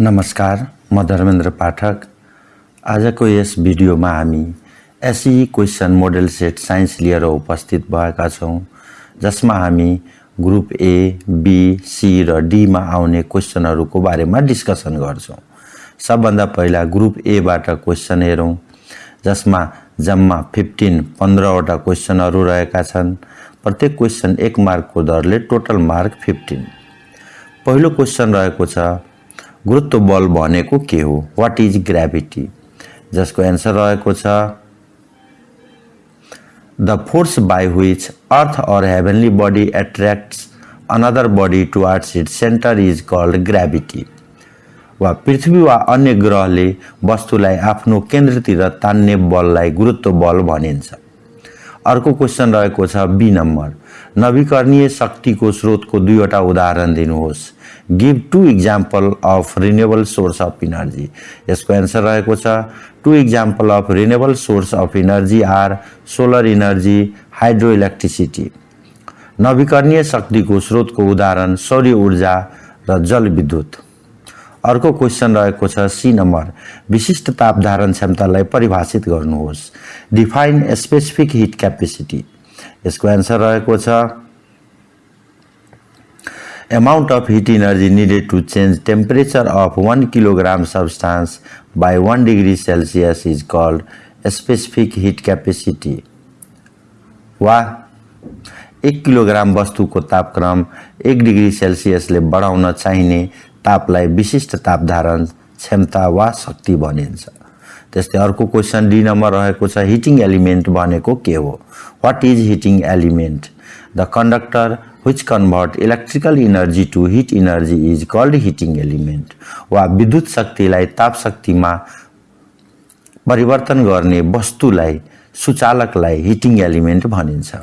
नमस्कार म धर्मेन्द्र पाठक। आजको यस भिडियोमा हामी एसई क्वेसन मोडेल सेट साइन्स लिएर उपस्थित भएका छौँ जसमा हामी ग्रुप ए बी सी र डीमा आउने क्वेसनहरूको बारेमा डिस्कसन गर्छौँ। सबभन्दा पहिला ग्रुप एबाट क्वेसन हेरौँ जसमा जम्मा फिफ्टिन पन्ध्रवटा क्वेसनहरू रहेका छन्। प्रत्येक क्वेसन एक मार्कको दरले टोटल मार्क फिफ्टिन। पहिलो क्वेसन रहेको छ गुरुत्व बल भनेको के हो? वाट इज ग्राभिटी जसको एन्सर रहेको छ the force by which earth or heavenly body attracts another body towards it centre is called gravity वा पृथ्वी वा अन्य ग्रहले वस्तुलाई आफ्नो केन्द्रतिर तान्ने बललाई गुरुत्व बल भनिन्छ। अर्को क्वेसन रहेको छ बी नम्बर नवीकरणीय शक्तिको स्रोतको दुईवटा उदाहरण दिनुहोस्। Give two example of renewable source of energy यसको एन्सर रहेको छ two example of renewable source of energy are solar energy hydro electricity नवीकरणीय शक्तिको स्रोतको उदाहरण सौर्य ऊर्जा र जलविद्युत अर्को क्वेसन रहेको छ सी नम्बर विशिष्ट ताप धारण क्षमतालाई परिभाषित गर्नुहोस् डिफाइन स्पेसिफिक हिट क्यापेसिटी यसको एन्सर रहेको छ amount of heat energy needed to change temperature of 1 kilogram substance by 1 degree celsius is called specific heat capacity. वा एक किलोग्राम वस्तुको तापक्रम एक डिग्री सेल्सियसले बढाउन चाहिने तापलाई विशिष्ट तापधारण क्षमता वा शक्ति भनिन्छ। त्यस्तै अर्को क्वेसन डी नम्बर रहेको छ हिटिङ एलिमेन्ट भनेको के हो? What is heating element the conductor which convert electrical energy to heat energy is called heating element. वा विद्युत शक्तिलाई ताप शक्तिमा परिवर्तन गर्ने वस्तुलाई सुचालकलाई हिटिङ एलिमेन्ट भनिन्छ।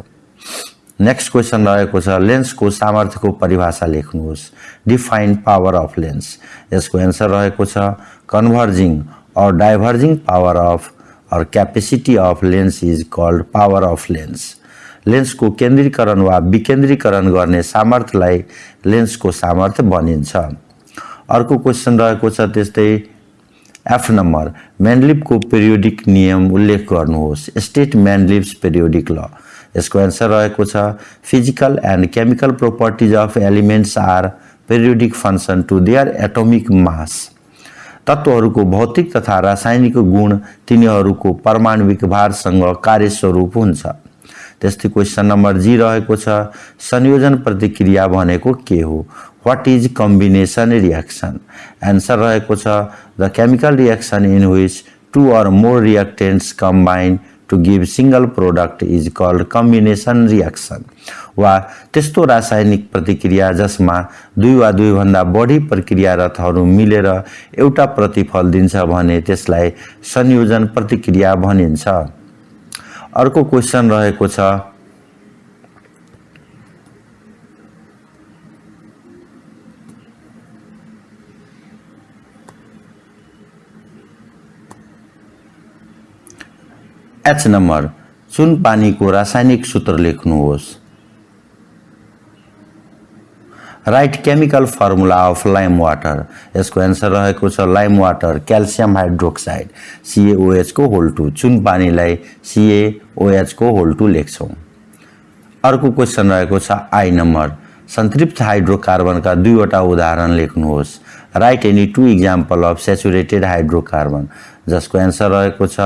नेक्स्ट क्वेसन रहेको छ लेन्सको सामर्थ्यको परिभाषा लेख्नुहोस्। डिफाइन पावर अफ लेन्स यसको एन्सर रहेको छ converging or diverging power of or capacity of lens is called power of lens लेन्सको केन्द्रीकरण वा विकेन्द्रीकरण गर्ने सामर्थ्यलाई लेन्सको सामर्थ्य भनिन्छ। अर्को क्वेसन रहेको छ त्यस्तै एफ नम्बर म्यान्डलिपको पेरियोडिक नियम उल्लेख गर्नुहोस्। स्टेट म्यान्डलिप्स पेरियोडिक ल यसको एन्सर रहेको छ physical and chemical properties of elements are periodic function to their atomic mass तत्त्वहरूको भौतिक तथा रासायनिक गुण तिनीहरूको परमाणविक भारसँग कार्यस्वरूप हुन्छ। त्यस्तै क्वेसन नम्बर जी रहेको छ संयोजन प्रतिक्रिया भनेको के हो? What is combination reaction answer रहेको छ the chemical reaction in which two or more reactants combine to give single product is called combination reaction वा त्यस्तो रासायनिक प्रतिक्रिया जसमा दुई वा दुईभन्दा बढी प्रक्रियारतहरू मिलेर एउटा प्रतिफल दिन्छ भने त्यसलाई संयोजन प्रतिक्रिया भनिन्छ। अर्को क्वेसन रहेको छ। एच नम्बर चुन पानीको रासायनिक सूत्र लेख्नुहोस्। Write chemical formula of lime water यसको एन्सर रहेको छ लाइम वाटर क्याल्सियम हाइड्रोक्साइड सिएओएचको होल टू चुन पानीलाई सिएओएचको होल टू लेख्छौँ। अर्को क्वेसन रहेको छ आई नम्बर सन्तृप्त हाइड्रोकार्बनका दुईवटा उदाहरण लेख्नुहोस्। Write any two example of saturated hydrocarbon जसको एन्सर रहेको छ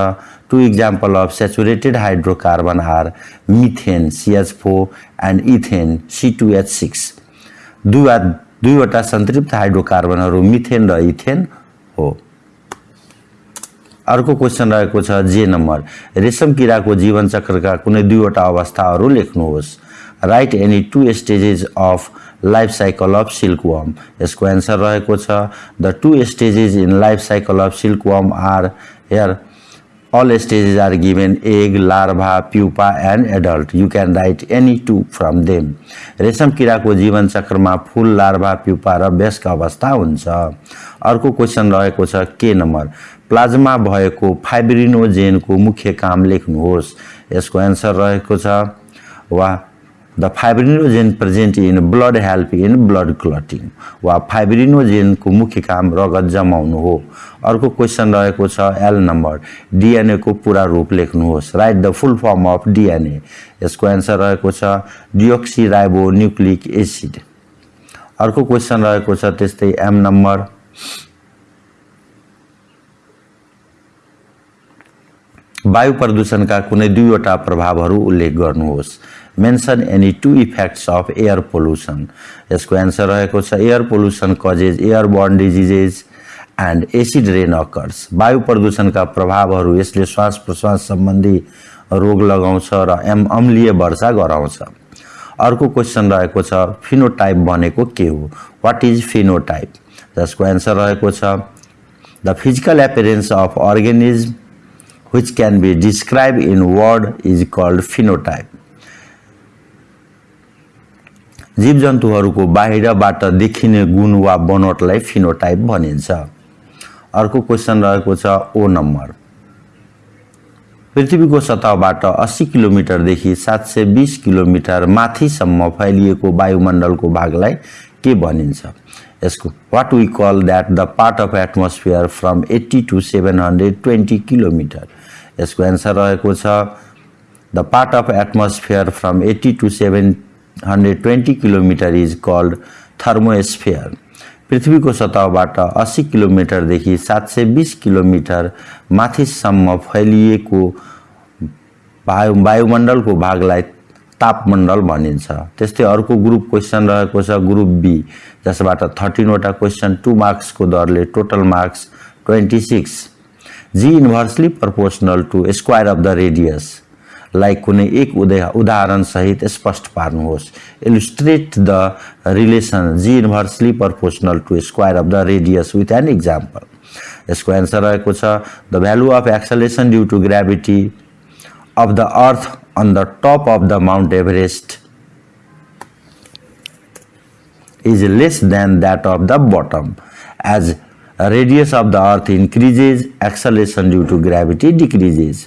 two example of saturated hydrocarbon are methane CH four and ethane C two H six दुईवटा सन्तृप्त हाइड्रोकार्बनहरू मिथेन र इथेन हो। अर्को क्वेसन रहेको छ जे नम्बर। रेशम किराको जीवन चक्रका कुनै दुईवटा अवस्थाहरू लेख्नुहोस्। Write any two stages of life cycle of silk worm यसको एन्सर रहेको छ the two stages in life cycle of silk worm are here all stages are given egg, larva, pupa and adult. You can write any two from them. रेशम किराको जीवन चक्रमा फुल larva pupa र व्यस्क अवस्था हुन्छ अर्को क्वेसन रहेको छ के नम्बर प्लाज्मा भएको फाइब्रिनोजेनको मुख्य काम लेख्नुहोस् यसको एन्सर रहेको छ वा the fibrinogen present in blood help in blood clotting वा फाइब्रिनोजेनको मुख्य काम रगत जमाउनु हो। अर्को क्वेसन रहेको छ एल नम्बर डिएनएको पुरा रूप लेख्नुहोस्। Write the full form of DNA यसको एन्सर रहेको छ डिओक्सी राइबो न्युक्लिक एसिड अर्को क्वेसन रहेको छ त्यस्तै एम नम्बर वायु प्रदूषणका कुनै दुईवटा प्रभावहरू उल्लेख गर्नुहोस्। Mention any two effects of air pollution यसको एन्सर रहेको छ air pollution causes air borne diseases and acid rain occurs वायु प्रदूषणका प्रभावहरू यसले श्वास प्रश्वास सम्बन्धी रोग लगाउँछ र एम अम्लीय वर्षा गराउँछ। अर्को क्वेसन रहेको छ फिनोटाइप भनेको के हो? वाट इज फिनोटाइप जसको एन्सर रहेको छ the physical appearance of organism which can be described in word is called phenotype. जीव जन्तुहरूको बाहिरबाट देखिने गुण वा बनोटलाई फिनोटाइप भनिन्छ। अर्को क्वेसन रहेको छ ओ नम्बर। पृथ्वीको सतहबाट अस्सी किलोमिटरदेखि सात सय बिस किलोमिटर माथिसम्म फैलिएको वायुमण्डलको भागलाई के भनिन्छ? यसको what we call that the part of atmosphere from eighty to seven hundred twenty kilometre यसको एन्सर रहेको छ the part of atmosphere from eighty to seven hundred twenty kilometre is called thermosphere पृथ्वीको सतहबाट अस्सी किलोमिटरदेखि सात सय बिस किलोमिटर माथिसम्म फैलिएको वायु वायुमण्डलको भागलाई तापमण्डल भनिन्छ। त्यस्तै अर्को ग्रुप क्वेसन रहेको छ ग्रुप बी जसबाट थर्टिनवटा क्वेसन टु मार्क्सको दरले total marks twenty six g inversely proportional to square of the radius like कुनै एक उदय उदाहरणसहित स्पष्ट पार्नुहोस्। Illustrate the relation g inversely proportional to square of the radius with an example यसको एन्सर रहेको the value of acceleration due to gravity of the earth on the top of the mount Everest is less than that of the bottom. As radius of the earth increases acceleration due to gravity decreases.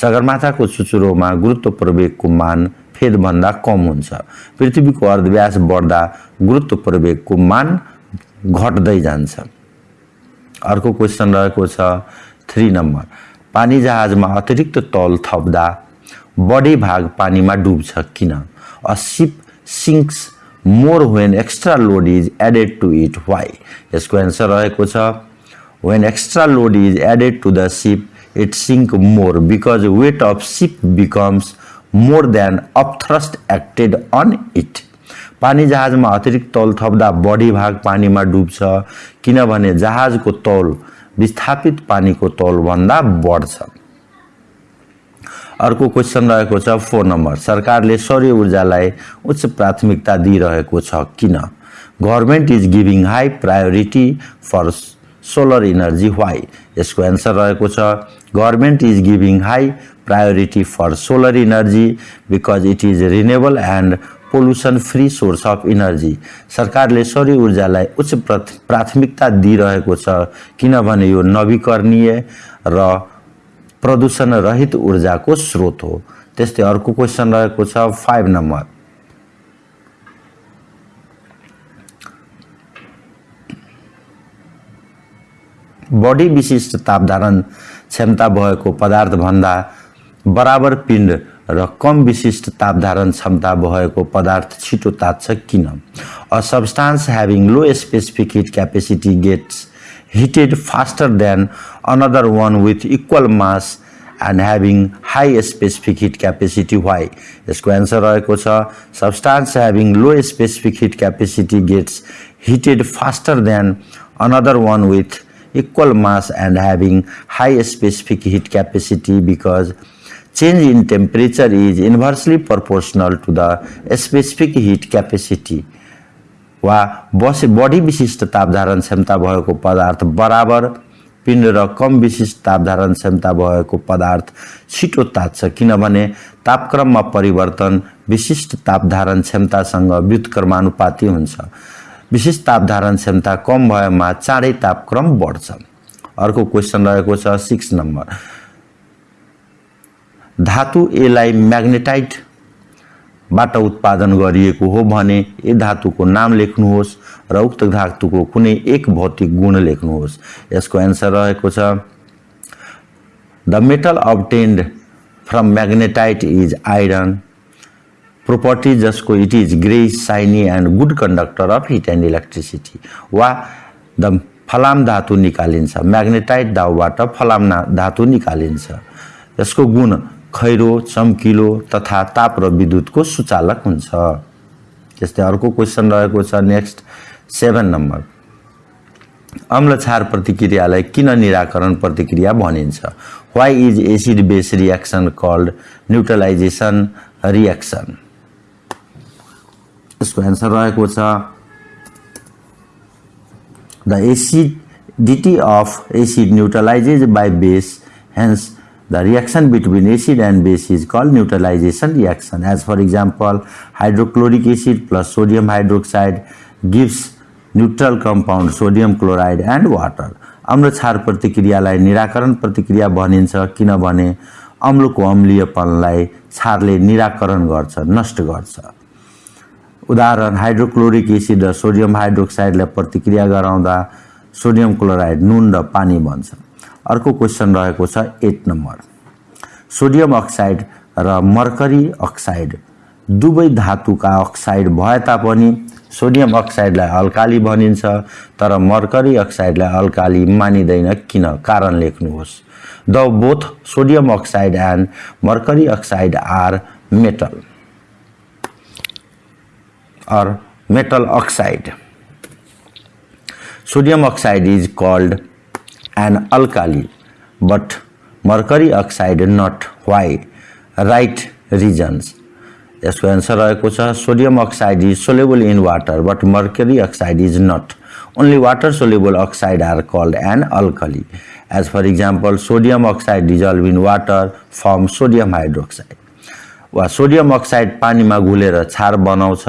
सगरमाथाको चुचुरोमा गुरुत्व प्रवेगको मान फेदभन्दा कम हुन्छ। पृथ्वीको अर्धव्यास बढ्दा गुरुत्व प्रवेगको मान घट्दै जान्छ। अर्को क्वेसन रहेको छ थ्री नम्बर पानी जहाजमा अतिरिक्त तौल थप्दा बढी भाग पानीमा डुब्छ किन? A ship sinks more when extra load is added to it why यसको एन्सर रहेको छ when extra load is added to the ship it sink more because weight of ship becomes more than upthrust acted on it. पानी जहाजमा अतिरिक्त तौल थप्दा बढी भाग पानीमा डुब्छ किनभने जहाजको तौल विस्थापित पानीको तौलभन्दा बढ्छ। अर्को क्वेसन रहेको छ फोर नम्बर। सरकारले सौर्य ऊर्जालाई उच्च प्राथमिकता दिइरहेको छ किन? Government is giving high priority for solar energy why यसको एन्सर रहेको छ government is giving high priority for solar energy because it is renewable and pollution free source of energy सरकारले सौर्य ऊर्जालाई उच्च प्राथमिकता दिइरहेको छ किनभने यो नवीकरणीय र प्रदूषण रहित ऊर्जाको स्रोत हो। त्यस्तै अर्को क्वेसन रहेको छ फाइभ नम्बर बढी विशिष्ट तापधारण क्षमता भएको पदार्थभन्दा बराबर पिण्ड र कम विशिष्ट तापधारण क्षमता भएको पदार्थ छिटो तात्छ किन? A substance having low specific heat capacity gets heated faster than another one with equal mass and having high specific heat capacity why यसको एन्सर रहेको छ substance having low specific heat capacity gets heated faster than another one with equal mass and having high specific heat capacity because change in temperature is inversely proportional to the specific heat capacity वा बसे बढी विशिष्ट तापधारण क्षमता भएको पदार्थ बराबर पिण्ड र कम विशिष्ट तापधारण क्षमता भएको पदार्थ छिटो तात्छ किनभने तापक्रममा परिवर्तन विशिष्ट तापधारण क्षमतासँग व्युत्क्रमानुपाती हुन्छ विशेष तापधारण क्षमता कम भएमा चाँडै तापक्रम बढ्छ। अर्को क्वेसन रहेको छ सिक्स नम्बर धातु एलाई म्याग्नेटाइट बाट उत्पादन गरिएको हो भने यी धातुको नाम लेख्नुहोस् र उक्त धातुको कुनै एक भौतिक गुण लेख्नुहोस्। यसको एन्सर रहेको छ the metal obtained from magnetite is iron property जसको it is grey shiny and good conductor of heat and electricity वा द फलाम धातु निकालिन्छ। म्याग्नेटाइट दाउबाट फलाम धातु निकालिन्छ। यसको गुण खैरो चम्किलो तथा ताप र विद्युतको सुचालक हुन्छ। त्यस्तै अर्को क्वेसन रहेको छ नेक्स्ट सेभेन नम्बर अम्ल क्षार प्रतिक्रियालाई किन निराकरण प्रतिक्रिया भनिन्छ? Why is acid base reaction called neutralisation reaction यसको एन्सर रहेको छ the acidity of acid neutralises by base hence The reaction between acid and base is called neutralization reaction. As for example, hydrochloric acid plus sodium hydroxide gives neutral compound sodium chloride and water. अम्ल क्षार प्रतिक्रियालाई निराकरण प्रतिक्रिया भनिन्छ किनभने अम्लको अम्लीयपनलाई क्षारले निराकरण गर्छ नष्ट गर्छ उदाहरण हाइड्रोक्लोरिक एसिड र सोडियम हाइड्रोक्साइडलाई प्रतिक्रिया गराउँदा सोडियम क्लोराइड नुन र पानी बन्छ। अर्को क्वेसन रहेको छ एट नम्बर। सोडियम अक्साइड र मर्करी अक्साइड दुवै धातुका अक्साइड भए तापनि सोडियम अक्साइडलाई अल्काली भनिन्छ तर मर्करी अक्साइडलाई अल्काली मानिँदैन किन? कारण लेख्नुहोस्। The both sodium oxide and mercury oxide are metal. Or metal oxide. Sodium oxide is called an alkali but mercury oxide not. Why? Right reasons. यसको एन्सर रहेको छ sodium oxide is soluble in water but mercury oxide is not only water soluble oxide are called an alkali as for example sodium oxide dissolve in water form sodium hydroxide वा sodium oxide पानीमा घुलेर छार बनाउँछ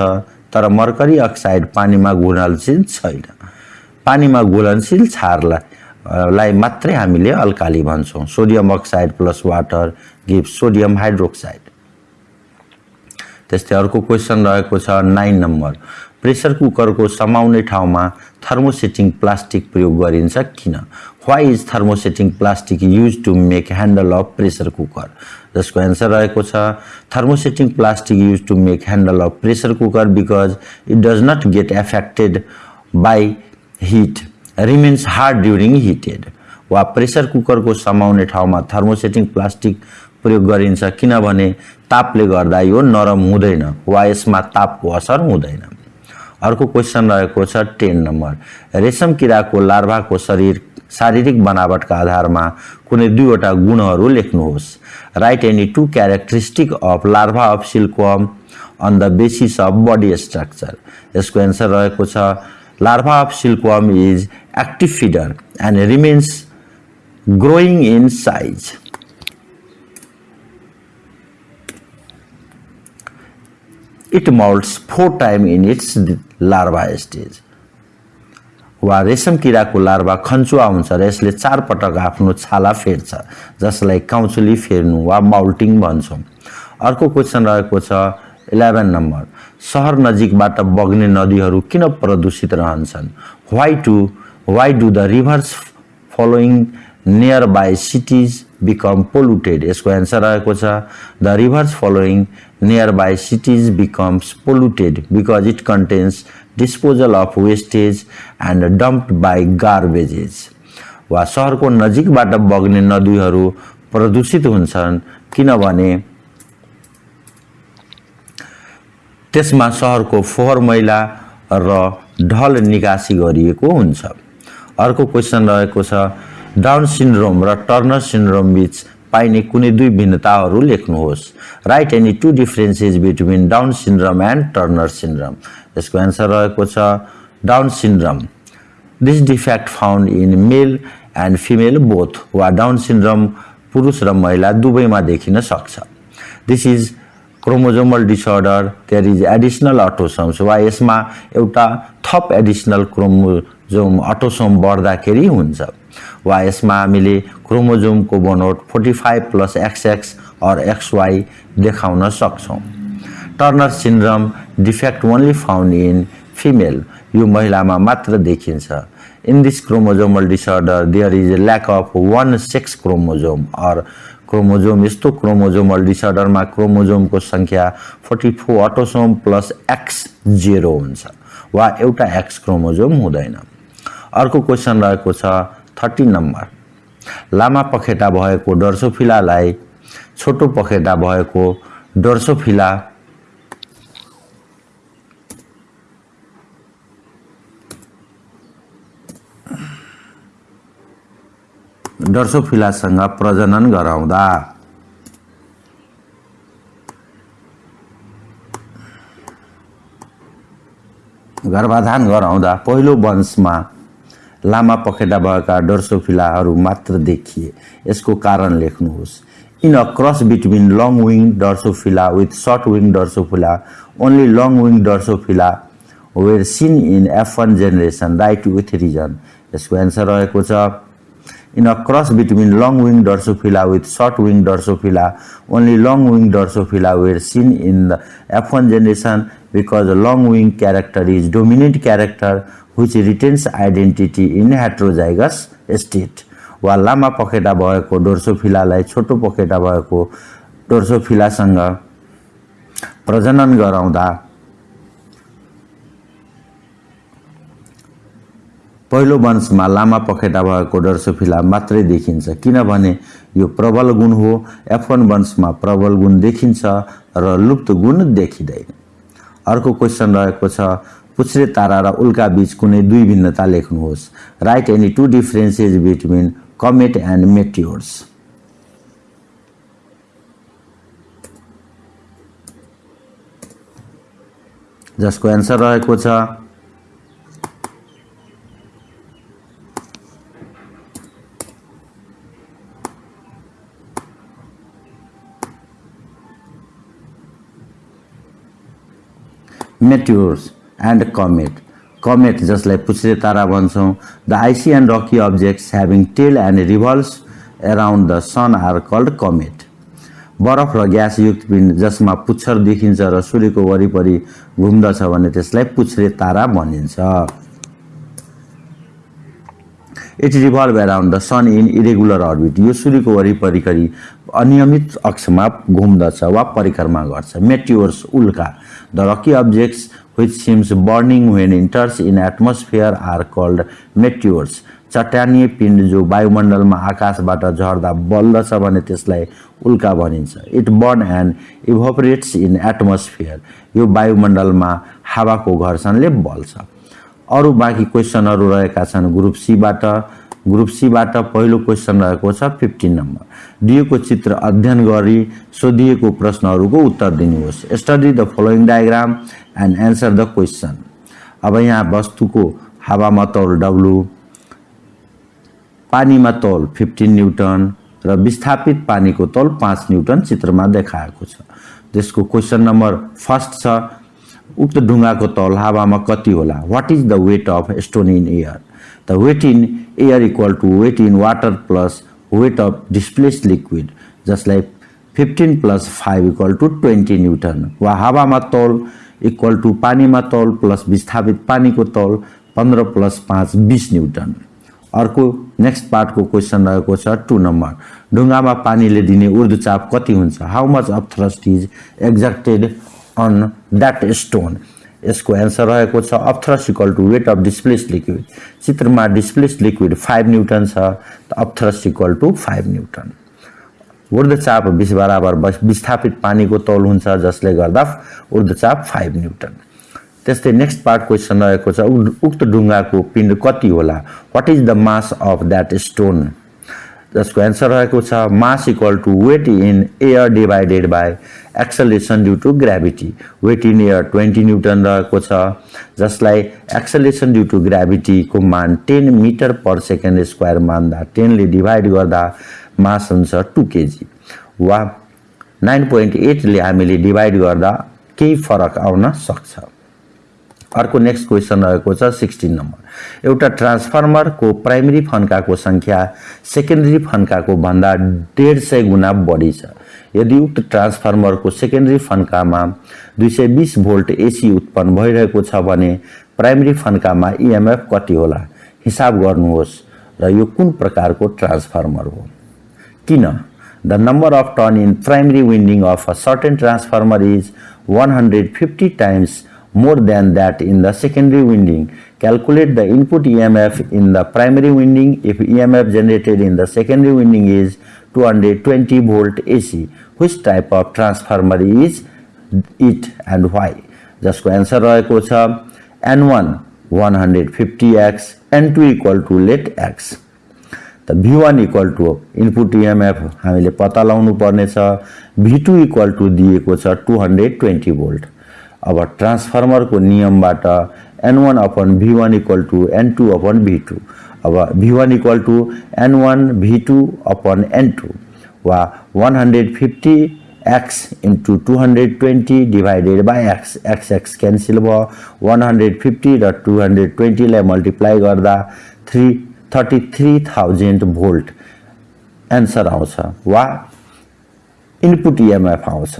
तर mercury oxide पानीमा घुलनशील छैन। पानीमा घुलनशील छारलाई लाई मात्रै हामीले अल्काली भन्छौँ। Sodium oxide plus water give sodium hydroxide. त्यस्तै अर्को क्वेसन रहेको छ नाइन नम्बर। प्रेसर कुकरको समाउने ठाउँमा थर्मोसेटिङ प्लास्टिक प्रयोग गरिन्छ किन? Why is thermosetting plastic use to make handle of pressure cooker जसको एन्सर रहेको छ। Thermosetting plastic use to make handle of pressure cooker because it does not get affected by heat remains hard during heated वा pressure कुकरको समाउने ठाउँमा thermosetting plastic प्रयोग गरिन्छ किनभने तापले गर्दा यो नरम हुँदैन वा यसमा तापको असर हुँदैन। अर्को क्वेसन रहेको छ टेन नम्बर रेशम किराको लार्भाको शरीर शारीरिक बनावटका आधारमा कुनै दुईवटा गुणहरू लेख्नुहोस् write any two characteristic of larva of silkworm on the basis of body structure यसको एन्सर रहेको छ larva of silkworm is active feeder and remains growing in size. It molts four times in its larva stage. वा रेशम किराको larva खन्चुवा हुन्छ र यसले चार पटक आफ्नो छाला फेर्छ जसलाई काउचुली फेर्नु वा माउल्टिङ भन्छौँ। अर्को क्वेसन रहेको छ इलेभेन नम्बर सहर नजिकबाट बग्ने नदीहरू किन प्रदूषित रहन्छन्? Why to why do the rivers flowing near by cities become polluted यसको एन्सर रहेको छ the rivers flowing near by cities becomes polluted because it contains disposal of wastage and dump by garbages वा सहरको नजिकबाट बग्ने नदीहरू प्रदूषित हुन्छन् किनभने त्यसमा सहरको फोहोर मैला र ढल निकासी गरिएको हुन्छ। अर्को क्वेसन रहेको छ डाउन सिन्ड्रोम र टर्नर सिन्ड्रोम बिच पाइने कुनै दुई भिन्नताहरू लेख्नुहोस्। Write any two differences between Down syndrome and Turner syndrome. यसको एन्सर रहेको छ Down syndrome this defect found in male and female both वा डाउन सिन्ड्रम पुरुष र महिला दुवैमा देखिन सक्छ। This is chromosomal disorder there is additional autosomes वा यसमा एउटा थप एडिसनल क्रोमोजोम अटोसोम बढ्दाखेरि हुन्छ। वा यसमा हामीले क्रोमोजोमको बनोट forty five plus XX or XY देखाउन सक्छौँ। Turner syndrome defect only found in female यो महिलामा मात्र देखिन्छ। In this chromosomal disorder there is a lack of one sex chromosome or chromosome यस्तो क्रोमोजोमल डिसअर्डरमा क्रोमोजोमको सङ्ख्या forty four autosome plus X zero हुन्छ। वा एउटा एक्स क्रोमोजोम हुँदैन। अर्को क्वेसन रहेको छ थर्टी नम्बर लामा पखेटा भएको डर्सोफिलालाई छोटो पखेटा भएको डर्सोफिला डर्सोफिलासँग प्रजनन गराउँदा। गर्भाधान गराउँदा पहिलो वंशमा लामा पखेटा भएका डर्सोफिलाहरू मात्र देखिए। यसको कारण लेख्नुहोस्। In a cross between long wing drosophila with short wing drosophila only long wing drosophila were seen in F one generation write with reason. यसको एन्सर रहेको छ। In a cross between long-winged Drosophila with short-winged Drosophila. Only long-winged Drosophila were seen in the F1 generation because the long-winged character is dominant character which retains identity in heterozygous state. वा लामा पखेटा भएको डोर्सोफिलालाई छोटो पखेटा भएको डोर्सोफिलासँग प्रजनन गराउँदा पहिलो वंशमा लामा पखेटा भएको डर्सोफिला मात्रै देखिन्छ किनभने यो प्रबल गुण हो। एफ वान वंशमा प्रबल गुण देखिन्छ र लुप्त गुण देखिँदैन। अर्को क्वेसन रहेको छ पुच्छ्रे तारा र उल्का बीच कुनै दुई भिन्नता लेख्नुहोस्। Write any two differences between comet and meteors जसको एन्सर रहेको छ मेट्योर्स एन्ड कमेट कमेट जसलाई पुच्छ्रे तारा भन्छौँ the icy and rocky objects having tail and revolves around the sun are called comet बरफ र ग्यासयुक्त पिण्ड जसमा पुच्छर देखिन्छ र सूर्यको वरिपरि घुम्दछ भने त्यसलाई पुच्छ्रे तारा भनिन्छ। It revolve around the sun in irregular orbit यो सूर्यको वरिपरि अनियमित अक्षमा घुम्दछ वा परिक्रमा गर्छ। मेट्योर्स उल्का। The rocky objects which seems burning when enters in atmosphere are called meteors चट्यानीय पिण्ड जो वायुमण्डलमा आकाशबाट झर्दा बल्दछ भने त्यसलाई उल्का भनिन्छ। It burn and evaporates in atmosphere यो वायुमण्डलमा हावाको घर्षणले बल्छ। अरू बाँकी क्वेसनहरू रहेका छन्। ग्रुप सीबाट ग्रुप सीबाट पहिलो क्वेसन रहेको छ फिफ्टिन नम्बर दिएको चित्र अध्ययन गरी सोधिएको प्रश्नहरूको उत्तर दिनुहोस्। Study the following diagram and answer the question अब यहाँ वस्तुको हावामा तौल डब्लु पानीमा तौल फिफ्टिन न्युटन र विस्थापित पानीको तौल पाँच न्युटन चित्रमा देखाएको छ। त्यसको क्वेसन नम्बर फर्स्ट छ उक्त ढुङ्गाको तौल हावामा कति होला? What is the weight of stone in air the weight in air equal to weight in water plus weight of displace liquid जसलाई fifteen plus five equal to twenty newton वा हावामा तौल इक्वल टु पानीमा तौल plus विस्थापित पानीको तौल पन्ध्र प्लस पाँच बिस न्युटन अर्को नेक्स्ट पार्टको क्वेसन रहेको छ टु नम्बर ढुङ्गामा पानीले दिने ऊर्ध्वचाप कति हुन्छ? How much of thrust is exerted on that stone यसको एन्सर रहेको छ upthrust equal to weight of displace liquid चित्रमा डिस्प्लेस लिक्विड फाइभ न्युटन छ त upthrust equal to five newton ऊर्ध्वचाप बिस बराबर विस्थापित पानीको तौल हुन्छ जसले गर्दा ऊर्ध्वचाप फाइभ न्युटन त्यस्तै नेक्स्ट पार्ट क्वेसन रहेको छ उक्त ढुङ्गाको पिण्ड कति होला? What is the mass of that stone जसको एन्सर रहेको छ mass equal to weight in air divided by acceleration due to gravity weight in air twenty newton रहेको छ जसलाई एक्सलेसन ड्यु टु ग्राभिटीको मान ten metre per second square मान्दा। टेनले divide गर्दा मास हुन्छ टु केजी वा नाइन पोइन्ट एटले हामीले डिभाइड गर्दा केही फरक आउन सक्छ। अर्को नेक्स्ट क्वेसन रहेको छ सिक्सटिन नम्बर एउटा ट्रान्सफर्मरको प्राइमेरी फन्काको सङ्ख्या सेकेन्डरी फन्काको भन्दा डेढ सय गुणा बढी छ। यदि उक्त ट्रान्सफर्मरको सेकेन्डरी फन्कामा दुई सय बिस भोल्ट एसी उत्पन्न भइरहेको छ भने प्राइमेरी फन्कामा इएमएफ कति होला? हिसाब गर्नुहोस् र यो कुन प्रकारको ट्रान्सफर्मर हो? किन? The number of turn in primary winding of a certain transformer is 150 times more than that in the secondary winding. Calculate the input EMF in the primary winding if EMF generated in the secondary winding is 220 volt AC. Which type of transformer is it and why? जसको answer रहेको छ N1 150x N2 equal to let x. त V one equal to input EMF हामीले पत्ता लगाउनु पर्नेछ भी two equal to दिएको छ टु हन्ड्रेड अब ट्रान्सफर्मरको नियमबाट N one upon V one equal to N two upon V two अब V one equal to N one V two upon N two वा one hundred fifty x into two hundred twenty divided by x x x cancel भयो one hundred fifty र two hundred ट्वेन्टीलाई multiply गर्दा three thirty three thousand volt answer आउँछ वा input EMF आउँछ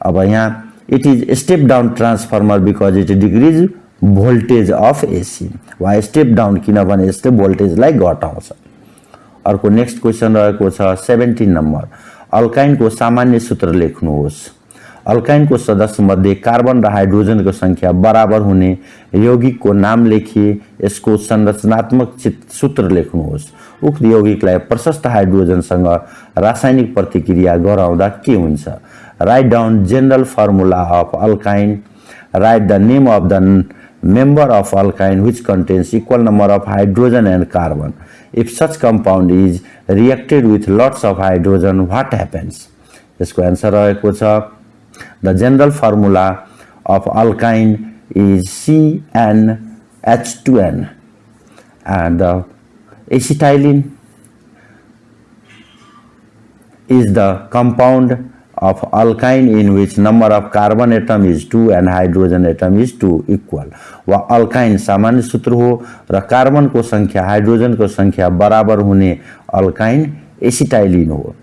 अब यहाँ it is step down transformer because it decrease voltage of AC वा step down किनभने यस्तै भोल्टेजलाई घटाउँछ। अर्को नेक्स्ट क्वेसन रहेको छ सेभेन्टिन नम्बर अल्काइनको सामान्य सूत्र लेख्नुहोस्। अल्काइनको सदस्यमध्ये कार्बन र हाइड्रोजनको सङ्ख्या बराबर हुने यौगिकको नाम लेखिए यसको संरचनात्मक चित सूत्र लेख्नुहोस्। उक्त यौगिकलाई प्रशस्त हाइड्रोजनसँग रासायनिक प्रतिक्रिया गराउँदा के हुन्छ? Write down general formula of alkyne write the name of the member of alkyne which contains equal number of hydrogen and carbon. If such compound is reacted with lots of hydrogen, what happens? यसको answer रहेको छ The general formula of alkyne is CnH2n and the acetylene is the compound of alkyne in which number of carbon atom is 2 and hydrogen atom is 2 equal. वा alkyne सामान्य सूत्र हो र कार्बनको सङ्ख्या हाइड्रोजनको सङ्ख्या बराबर हुने अल्काइन एसिटाइलिन हो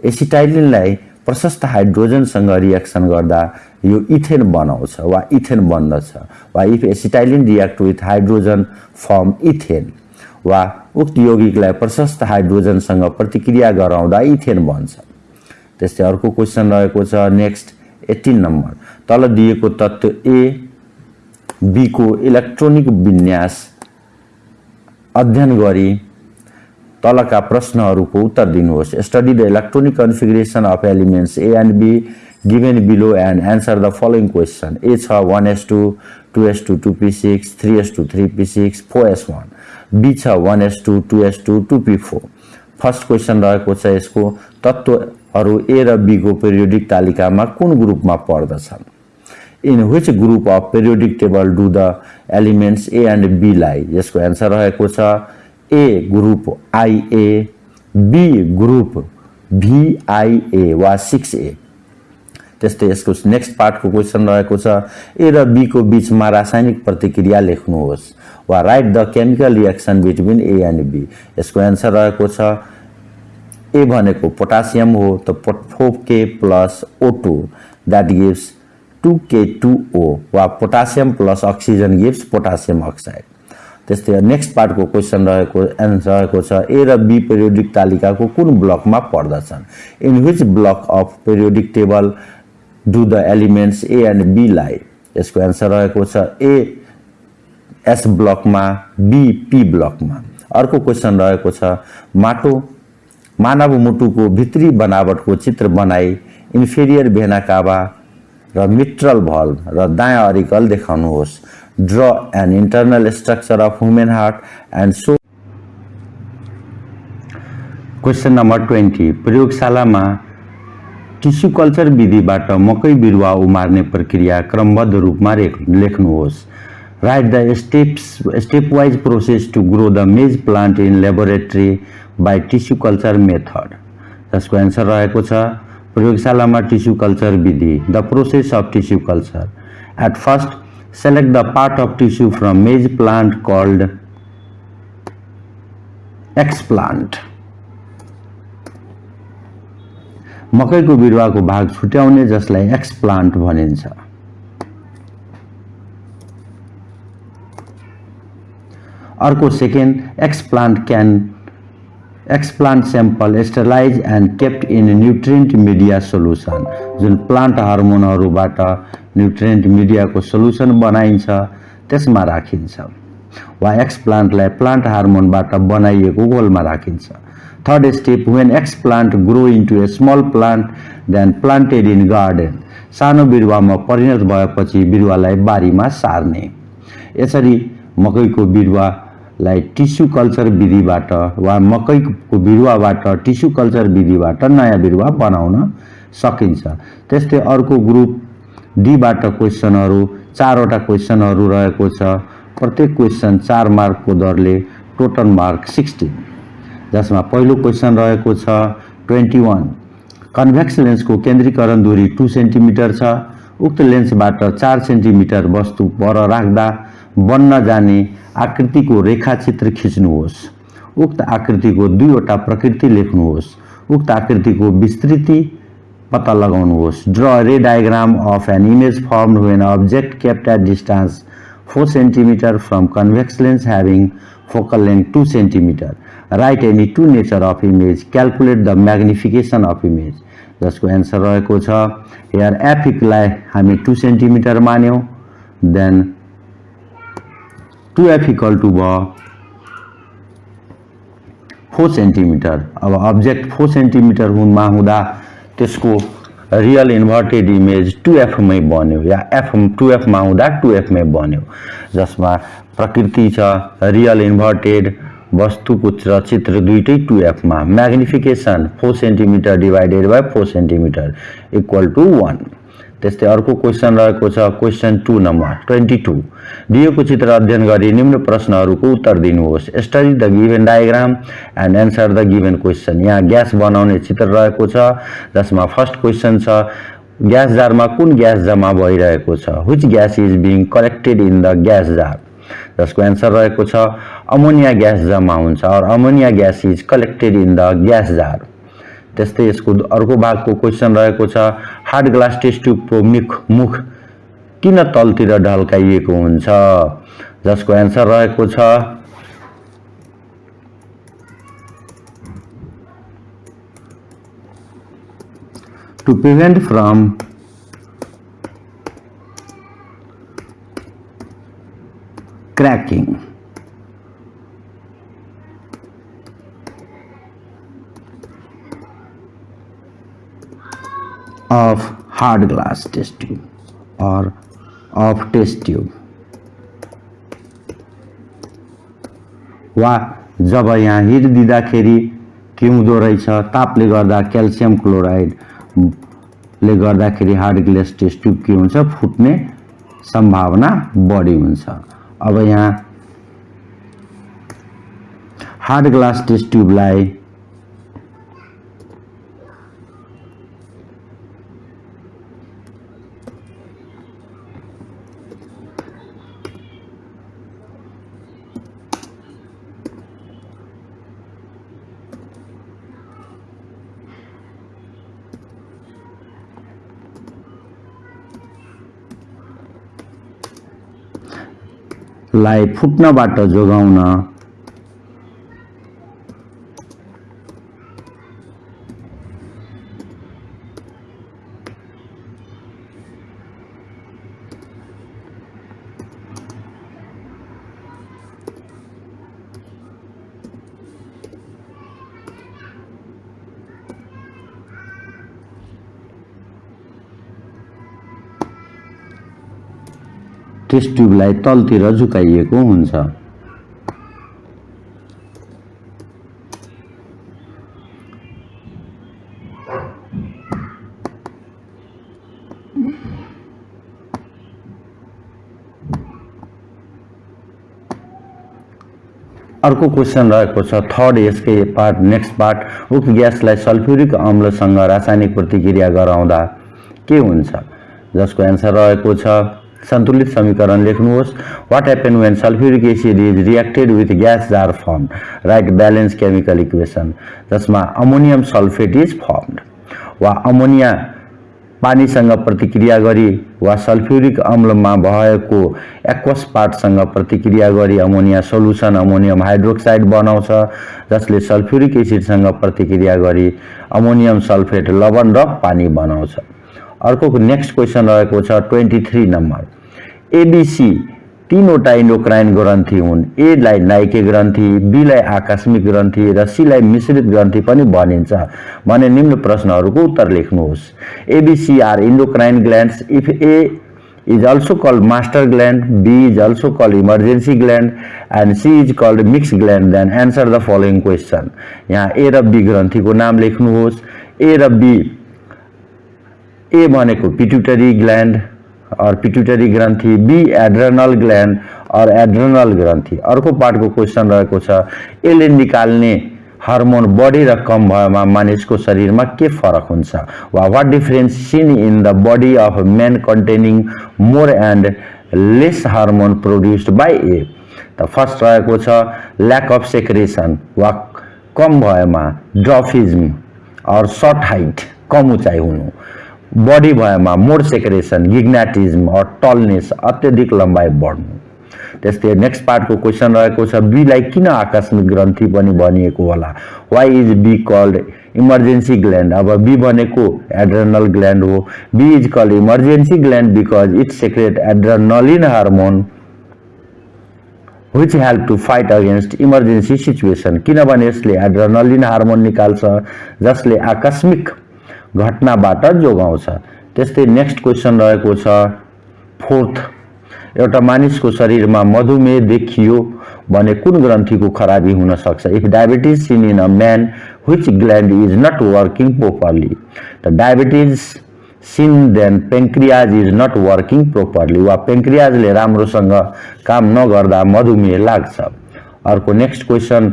एसिटाइलिनलाई प्रशस्त हाइड्रोजनसँग रियाक्सन गर्दा यो इथेन बनाउँछ वा इथेन बन्दछ वा if acetylene react with hydrogen form ethane वा उक्त यौगिकलाई प्रशस्त हाइड्रोजनसँग प्रतिक्रिया गराउँदा इथेन बन्छ त्यस्तै अर्को क्वेसन रहेको छ नेक्स्ट एट्टिन नम्बर। तल दिएको तत्त्व ए बीको इलेक्ट्रोनिक विन्यास अध्ययन गरी तलका प्रश्नहरूको उत्तर दिनुहोस्। Study the electronic configuration of elements A and B given below and answer the following question A छ one S two two S two two P six three S two three P six four S one B छ one S two two S two two P four first question रहेको छ यसको। तत्त्वहरू ए र बीको periodic तालिकामा कुन ग्रुपमा पर्दछन्? In which group of periodic table do the elements A and बीलाई यसको एन्सर रहेको छ A group IA B group VIA वा सिक्स ए त्यस्तै यसको नेक्स्ट पार्टको क्वेसन रहेको छ ए र बीको बिचमा रासायनिक प्रतिक्रिया लेख्नुहोस् वा write the chemical reaction between A and B यसको एन्सर रहेको छ ए भनेको पोटासियम हो त four K plus O two that gives two K two O वा potassium plus oxygen gives potassium oxide त्यस्तै नेक्स्ट पार्टको क्वेसन रहेको एन्सर रहेको छ ए र बी पेरियोडिक तालिकाको कुन ब्लकमा पर्दछन्? In which block of periodic table do the elements A and बीलाई यसको एन्सर रहेको छ ए एस ब्लकमा बी पी ब्लकमा। अर्को क्वेसन रहेको छ माटो मानव मुटुको भित्री बनावटको चित्र बनाई इन्फेरियर भेना काबा र मिट्रल भल र दायाँ अरिकल देखाउनुहोस्। Draw an internal structure of human heart and so question number twenty प्रयोगशालामा टिस्यु कल्चर विधिबाट मकै बिरुवा उमार्ने प्रक्रिया क्रमबद्ध रूपमा लेख्नुहोस्। Write the steps step wise process to grow the maize plant in laboratory by tissue culture method जसको एन्सर रहेको छ प्रयोगशालामा टिस्यु कल्चर विधि the process of tissue culture at first select the part of tissue from maize plant called explant मकैको बिरुवाको भाग छुट्याउने जसलाई एक्सप्लान्ट भनिन्छ। अर्को second explant can explant sample sterilize and kept in nutrient media solution जुन plant हर्मोनहरूबाट nutrient मिडियाको सोल्युसन बनाइन्छ त्यसमा राखिन्छ। वा एक्सप्लान्टलाई प्लान्ट हार्मोनबाट बनाइएको गोलमा राखिन्छ। Third step when explant grow into a small plant then planted in garden सानो बिरुवामा परिणत भएपछि बिरुवालाई बारीमा सार्ने। यसरी मकैको बिरुवा लाई टिस्यु कल्चर विधिबाट वा मकैको बिरुवाबाट टिस्यु कल्चर विधिबाट नयाँ बिरुवा बनाउन सकिन्छ। त्यस्तै अर्को ग्रुप डीबाट क्वेसनहरू चारवटा क्वेसनहरू रहेको छ। प्रत्येक क्वेसन चार मार्कको दरले टोटल मार्क सिक्सटिन जसमा पहिलो क्वेसन रहेको छ ट्वेन्टी वान। कन्भेक्स लेन्सको केन्द्रीकरण दूरी टु सेन्टिमिटर छ। उक्त लेन्सबाट चार सेन्टिमिटर वस्तु पर राख्दा बन्न जाने आकृतिको रेखाचित्र खिच्नुहोस्। उक्त आकृतिको दुईवटा प्रकृति लेख्नुहोस्। उक्त आकृतिको विस्तृति पत्ता लगाउनुहोस्। Draw ray diagram of an image form when object kept at distance four centimetre from convex lens having focal length two centimetre write any two nature of image calculate the magnification of image जसको answer रहेको छ here एफिकलाई हामी two centimetre मान्यौँ। Then two F equal to भयो four centimetre. अब object four centimetre हुनमा हुँदा त्यसको रियल इन्भर्टेड इमेज टु एफमै बन्यो या एफ टु एफमा हुँदा टु एफमै बन्यो। जसमा प्रकृति छ रियल इन्भर्टेड वस्तुको चित्र दुइटै two एफमा। Magnification four centimetre divided by four centimetre equal to one त्यस्तै अर्को क्वेसन रहेको छ question two number twenty two दिएको चित्र अध्ययन गरी निम्न प्रश्नहरूको उत्तर दिनुहोस्। Study the given diagram and answer the given question यहाँ ग्यास बनाउने चित्र रहेको छ जसमा फर्स्ट क्वेसन छ ग्यास जारमा कुन ग्यास जम्मा भइरहेको छ? Which gas is being collected in the gas jar जसको एन्सर रहेको छ अमोनिया ग्यास जम्मा हुन्छ or ammonia gas is collected in the gas jar त्यस्तै यसको अर्को भागको क्वेसन रहेको छ हार्ड ग्लास टेस्ट ट्युबको मुख मुख किन तलतिर ढल्काइएको हुन्छ? जसको एन्सर रहेको छ to prevent from cracking of hard glass test tube or of test tube. वा जब यहाँ हिट दिँदाखेरि के हुँदो रहेछ तापले गर्दा क्याल्सियम क्लोराइडले गर्दाखेरि हार्ड ग्लास टेस्ट ट्युब के हुन्छ? फुट्ने सम्भावना बढी हुन्छ। अब यहाँ हार्ड ग्लास टेस्ट ट्युबलाई लाई फुट्नबाट जोगाउन टेस्ट ट्युबलाई तलतिर झुकाइएको हुन्छ। अर्को क्वेसन रहेको छ थर्ड यसकै पार्ट नेक्स्ट पार्ट उक्त ग्यासलाई सल्फ्युरिक अम्लसँग रासायनिक प्रतिक्रिया गराउँदा के हुन्छ? जसको एन्सर रहेको छ सन्तुलित समीकरण लेख्नुहोस्। What happen when sulphuric acid is reacted with gas jar form write balance chemical equation जसमा अमोनियम सल्फेट इज फर्मड वा अमोनिया पानीसँग प्रतिक्रिया गरी वा सल्फ्युरिक अम्लमा भएको एक्वस पार्टसँग प्रतिक्रिया गरी अमोनिया सोलुसन अमोनियम हाइड्रोक्साइड बनाउँछ। जसले सल्फ्युरिक एसिडसँग प्रतिक्रिया गरी अमोनियम सल्फेट लवण र पानी बनाउँछ। अर्को नेक्स्ट क्वेसन रहेको छ ट्वेन्टी थ्री नम्बर एबिसी तिनवटा इन्डोक्राइन ग्रन्थि हुन्। एलाई नाइके ग्रन्थि बीलाई आकस्मिक ग्रन्थि र सीलाई मिश्रित ग्रन्थि पनि भनिन्छ। भने निम्न प्रश्नहरूको उत्तर लेख्नुहोस्। A B C are endocrine glands if A is also called master gland, B is also called emergency gland and C is called mixed gland then answer the following question. यहाँ A र B ग्रन्थीको नाम लेख्नुहोस्। A र B A भनेको pituitary gland और pituitary ग्रन्थि B adrenal gland और एड्रेनल ग्रन्थि। अर्को पार्टको क्वेसन रहेको छ यसले निकाल्ने हार्मोन बढी र कम भएमा मानिसको शरीरमा के फरक हुन्छ? वा what difference seen in the body of man containing more and less hormone produced by A त फर्स्ट रहेको छ ल्याक अफ सेक्रेसन वा कम भएमा ड्रफिज्म और सर्ट हाइट कम उचाइ हुनु। बडी भएमा मोर सेक्रेसन गिग्नाटिज्म और टलनेस अत्यधिक लम्बाइ बढ्नु। त्यस्तै नेक्स्ट पार्टको क्वेसन रहेको छ बीलाई किन आकस्मिक ग्रन्थि पनि भनिएको होला? Why is B called emergency gland अब बी भनेको एड्रेनल ग्ल्यान्ड हो। B is called emergency gland because it secrete adrenaline hormone which help to fight against emergency situation किनभने यसले एड्रेनलिन हार्मोन निकाल्छ जसले आकस्मिक घटनाबाट जोगाउँछ। त्यस्तै नेक्स्ट क्वेसन रहेको छ फोर्थ एउटा मानिसको शरीरमा मधुमेह देखियो भने कुन ग्रन्थीको खराबी हुन सक्छ? If diabetes seen in a man which gland is not working properly त diabetes seen then pancreas is not working properly वा पेङ्क्रियाजले राम्रोसँग काम नगर्दा मधुमेह लाग्छ। अर्को next question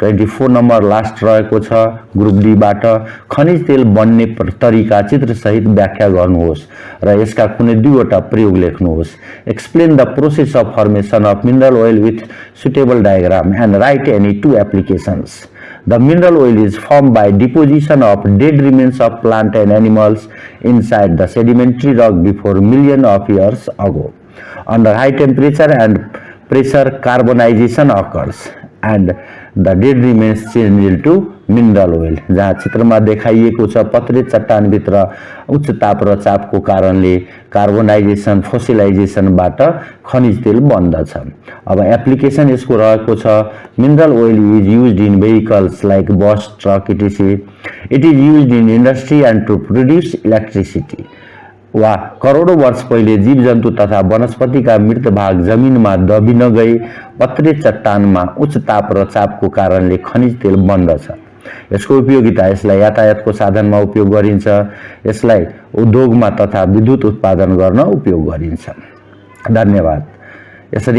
twenty four number last रहेको छ ग्रुप डीबाट खनिज तेल बन्ने तरिका चित्रसहित व्याख्या गर्नुहोस् र यसका कुनै दुईवटा प्रयोग लेख्नुहोस्। Explain the process of formation of mineral oil with suitable diagram and write any two applications the mineral oil is form by deposition of dead remains of plant and animals inside the sedimentary rock before million of years ago under high temperature and pressure carbonization occurs and the dead remains change to mineral oil जहाँ चित्रमा देखाइएको छ पत्रे चट्टानभित्र उच्च ताप र चापको कारणले carbonisation फोसिलाइजेसनबाट खनिज तेल बन्दछ। अब एप्लिकेसन यसको रहेको छ। Mineral oil is use in vehicles like bus truck etc it is use in industry and to produce electricity वा करोडौँ वर्ष पहिले जीवजन्तु तथा वनस्पतिका मृत भाग जमिनमा दबिन गई पत्रे चट्टानमा उच्च ताप र चापको कारणले खनिज तेल बन्दछ। यसको उपयोगिता यसलाई यातायातको साधनमा उपयोग गरिन्छ। यसलाई उद्योगमा तथा विद्युत उत्पादन गर्न उपयोग गरिन्छ। धन्यवाद। यसरी